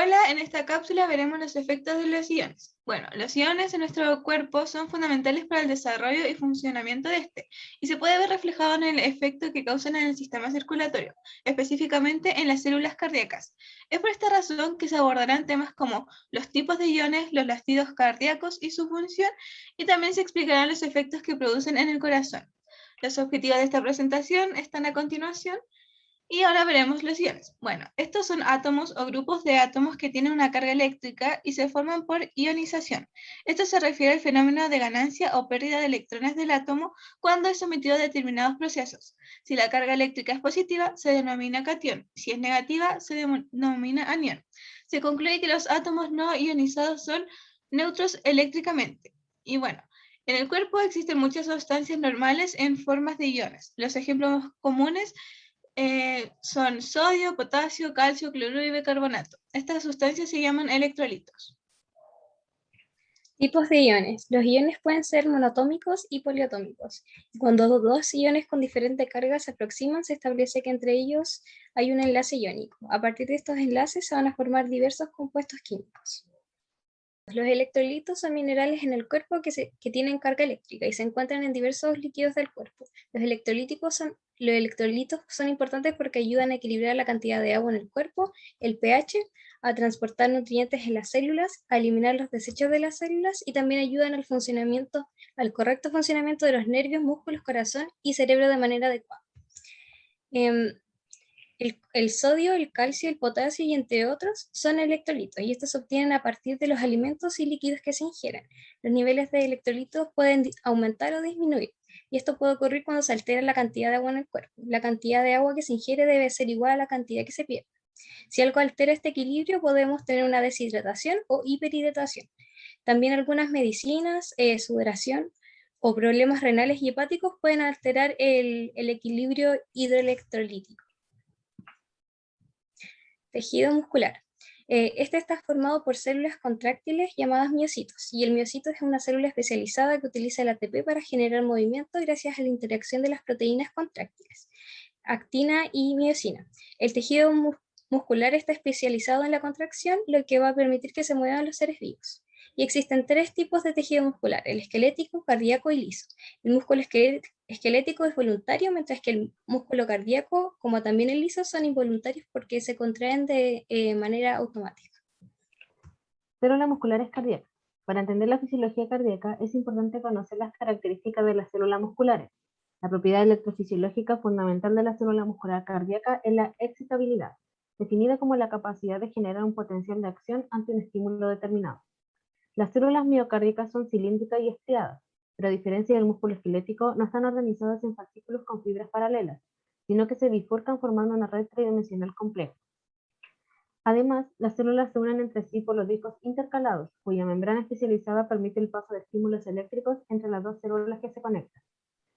Hola, en esta cápsula veremos los efectos de los iones. Bueno, los iones en nuestro cuerpo son fundamentales para el desarrollo y funcionamiento de este, y se puede ver reflejado en el efecto que causan en el sistema circulatorio, específicamente en las células cardíacas. Es por esta razón que se abordarán temas como los tipos de iones, los latidos cardíacos y su función, y también se explicarán los efectos que producen en el corazón. Los objetivos de esta presentación están a continuación, y ahora veremos los iones. Bueno, estos son átomos o grupos de átomos que tienen una carga eléctrica y se forman por ionización. Esto se refiere al fenómeno de ganancia o pérdida de electrones del átomo cuando es sometido a determinados procesos. Si la carga eléctrica es positiva, se denomina cation. Si es negativa, se denomina anión. Se concluye que los átomos no ionizados son neutros eléctricamente. Y bueno, en el cuerpo existen muchas sustancias normales en formas de iones. Los ejemplos comunes eh, son sodio, potasio, calcio, cloruro y bicarbonato. Estas sustancias se llaman electrolitos. Tipos de iones. Los iones pueden ser monotómicos y poliatómicos. Cuando dos iones con diferente carga se aproximan, se establece que entre ellos hay un enlace iónico. A partir de estos enlaces se van a formar diversos compuestos químicos. Los electrolitos son minerales en el cuerpo que, tienen carga eléctrica y se encuentran en diversos líquidos del cuerpo. Los, electrolíticos los electrolitos son importantes porque ayudan a equilibrar la cantidad de agua en el cuerpo, el pH, a transportar nutrientes en las células, a eliminar los desechos de las células y también ayudan al funcionamiento, al correcto funcionamiento de los nervios, músculos, corazón y cerebro de manera adecuada. Em, el, sodio, el calcio, el potasio y entre otros son electrolitos y estos se obtienen a partir de los alimentos y líquidos que se ingieren. Los niveles de electrolitos pueden aumentar o disminuir y esto puede ocurrir cuando se altera la cantidad de agua en el cuerpo. La cantidad de agua que se ingiere debe ser igual a la cantidad que se pierde. Si algo altera este equilibrio podemos tener una deshidratación o hiperhidratación. También algunas medicinas, eh, sudoración o problemas renales y hepáticos pueden alterar el equilibrio hidroelectrolítico. Tejido muscular. Eh, este está formado por células contráctiles llamadas miocitos, y el miocito es una célula especializada que utiliza el ATP para generar movimiento gracias a la interacción de las proteínas contráctiles, actina y miocina. El tejido muscular está especializado en la contracción, lo que va a permitir que se muevan los seres vivos. Y existen tres tipos de tejido muscular, el esquelético, cardíaco y liso. El músculo esquelético es voluntario, mientras que el músculo cardíaco, como también el liso, son involuntarios porque se contraen de eh, manera automática. Célula muscular cardíaca. Para entender la fisiología cardíaca es importante conocer las características de las células musculares. La propiedad electrofisiológica fundamental de la célula muscular cardíaca es la excitabilidad, definida como la capacidad de generar un potencial de acción ante un estímulo determinado. Las células miocárdicas son cilíndricas y estriadas, pero a diferencia del músculo esquelético, no están organizadas en fascículos con fibras paralelas, sino que se bifurcan formando una red tridimensional compleja. Además, las células se unen entre sí por los discos intercalados, cuya membrana especializada permite el paso de estímulos eléctricos entre las dos células que se conectan.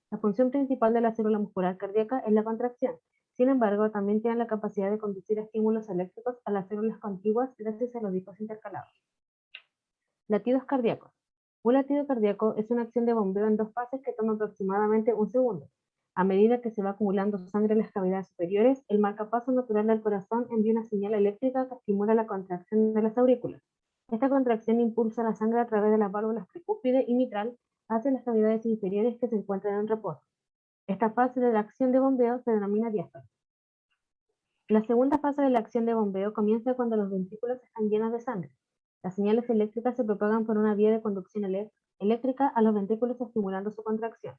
La función principal de la célula muscular cardíaca es la contracción. Sin embargo, también tiene la capacidad de conducir estímulos eléctricos a las células contiguas gracias a los discos intercalados. Latidos cardíacos. Un latido cardíaco es una acción de bombeo en dos fases que toma aproximadamente un segundo. A medida que se va acumulando sangre en las cavidades superiores, el marcapaso natural del corazón envía una señal eléctrica que estimula la contracción de las aurículas. Esta contracción impulsa la sangre a través de las válvulas tricúspide y mitral hacia las cavidades inferiores que se encuentran en reposo. Esta fase de la acción de bombeo se denomina diástole. La segunda fase de la acción de bombeo comienza cuando los ventrículos están llenos de sangre. Las señales eléctricas se propagan por una vía de conducción eléctrica a los ventrículos estimulando su contracción.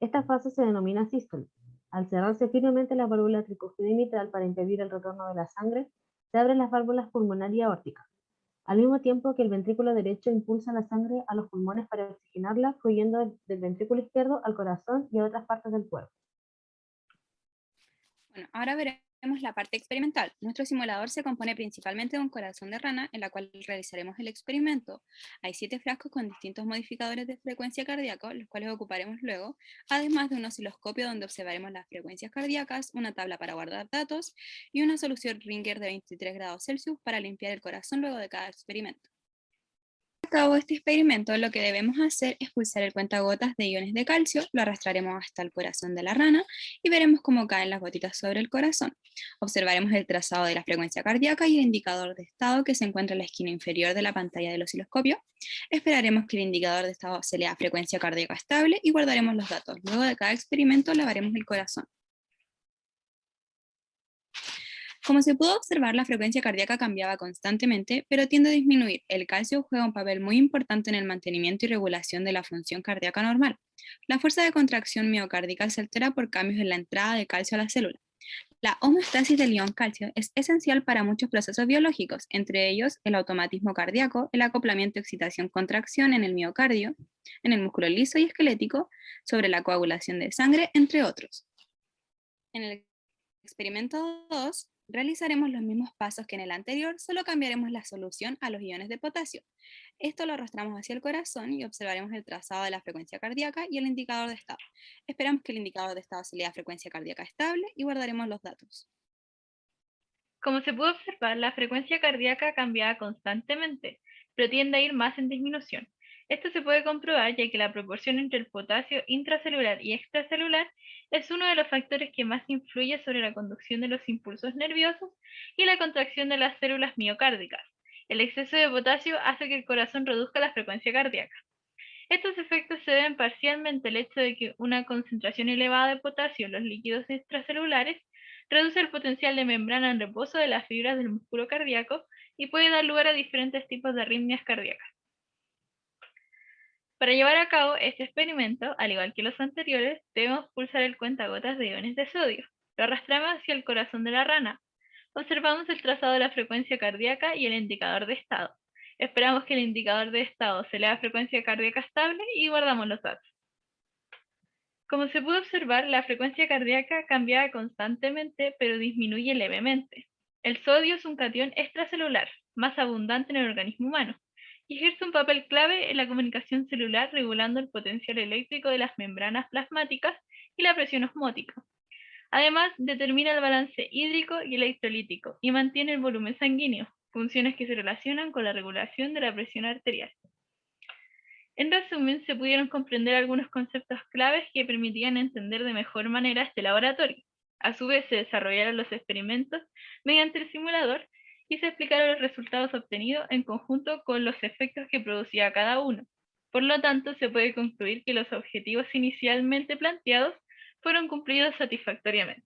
Esta fase se denomina sístole. Al cerrarse firmemente la válvula tricúspide mitral para impedir el retorno de la sangre, se abren las válvulas pulmonar y aórtica, al mismo tiempo que el ventrículo derecho impulsa la sangre a los pulmones para oxigenarla, fluyendo del ventrículo izquierdo al corazón y a otras partes del cuerpo. Bueno, ahora veremos la parte experimental. Nuestro simulador se compone principalmente de un corazón de rana en la cual realizaremos el experimento. Hay siete frascos con distintos modificadores de frecuencia cardíaca, los cuales ocuparemos luego, además de un osciloscopio donde observaremos las frecuencias cardíacas, una tabla para guardar datos y una solución Ringer de 23 grados Celsius para limpiar el corazón luego de cada experimento cabo este experimento, lo que debemos hacer es pulsar el cuentagotas de iones de calcio, lo arrastraremos hasta el corazón de la rana y veremos cómo caen las gotitas sobre el corazón. Observaremos el trazado de la frecuencia cardíaca y el indicador de estado que se encuentra en la esquina inferior de la pantalla del osciloscopio. Esperaremos que el indicador de estado se lea frecuencia cardíaca estable y guardaremos los datos. Luego de cada experimento lavaremos el corazón. Como se pudo observar, la frecuencia cardíaca cambiaba constantemente, pero tiende a disminuir. El calcio juega un papel muy importante en el mantenimiento y regulación de la función cardíaca normal. La fuerza de contracción miocárdica se altera por cambios en la entrada de calcio a la célula. La homeostasis del ion calcio es esencial para muchos procesos biológicos, entre ellos el automatismo cardíaco, el acoplamiento excitación-contracción en el miocardio, en el músculo liso y esquelético, sobre la coagulación de sangre, entre otros. En el experimento 2, Realizaremos los mismos pasos que en el anterior, solo cambiaremos la solución a los iones de potasio. Esto lo arrastramos hacia el corazón y observaremos el trazado de la frecuencia cardíaca y el indicador de estado. Esperamos que el indicador de estado se lea frecuencia cardíaca estable y guardaremos los datos. Como se puede observar, la frecuencia cardíaca cambia constantemente, pero tiende a ir más en disminución. Esto se puede comprobar ya que la proporción entre el potasio intracelular y extracelular es uno de los factores que más influye sobre la conducción de los impulsos nerviosos y la contracción de las células miocárdicas. El exceso de potasio hace que el corazón reduzca la frecuencia cardíaca. Estos efectos se deben parcialmente al hecho de que una concentración elevada de potasio en los líquidos extracelulares reduce el potencial de membrana en reposo de las fibras del músculo cardíaco y puede dar lugar a diferentes tipos de arritmias cardíacas. Para llevar a cabo este experimento, al igual que los anteriores, debemos pulsar el cuentagotas de iones de sodio. Lo arrastramos hacia el corazón de la rana. Observamos el trazado de la frecuencia cardíaca y el indicador de estado. Esperamos que el indicador de estado se lea frecuencia cardíaca estable y guardamos los datos. Como se pudo observar, la frecuencia cardíaca cambia constantemente, pero disminuye levemente. El sodio es un catión extracelular, más abundante en el organismo humano ejerce un papel clave en la comunicación celular regulando el potencial eléctrico de las membranas plasmáticas y la presión osmótica. Además, determina el balance hídrico y electrolítico y mantiene el volumen sanguíneo, funciones que se relacionan con la regulación de la presión arterial. En resumen, se pudieron comprender algunos conceptos claves que permitían entender de mejor manera este laboratorio. A su vez, se desarrollaron los experimentos mediante el simulador y se explicaron los resultados obtenidos en conjunto con los efectos que producía cada uno. Por lo tanto, se puede concluir que los objetivos inicialmente planteados fueron cumplidos satisfactoriamente.